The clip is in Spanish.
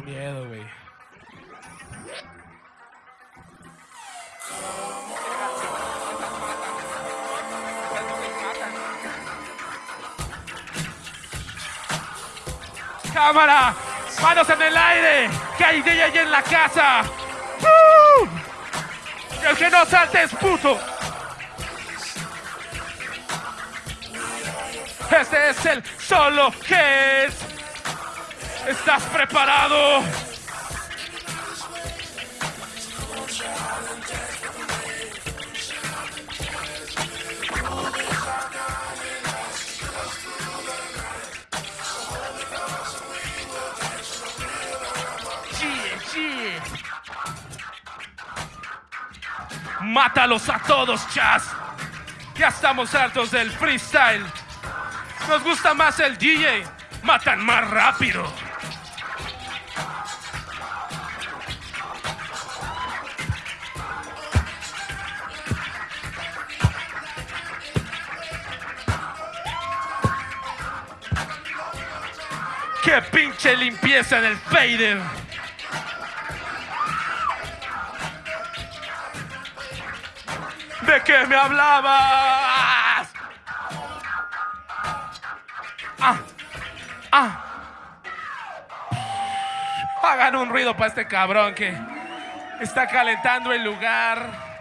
miedo, güey. Cámara, manos en el aire, que hay DJ en la casa. El que no salte es puto. Este es el solo que es. ¿Estás preparado? Mátalos a todos, Chas. Ya estamos hartos del freestyle. Nos gusta más el DJ. Matan más rápido. ¡Qué pinche limpieza en el fader! ¿De qué me hablabas? Ah, ah. Hagan un ruido para este cabrón que está calentando el lugar.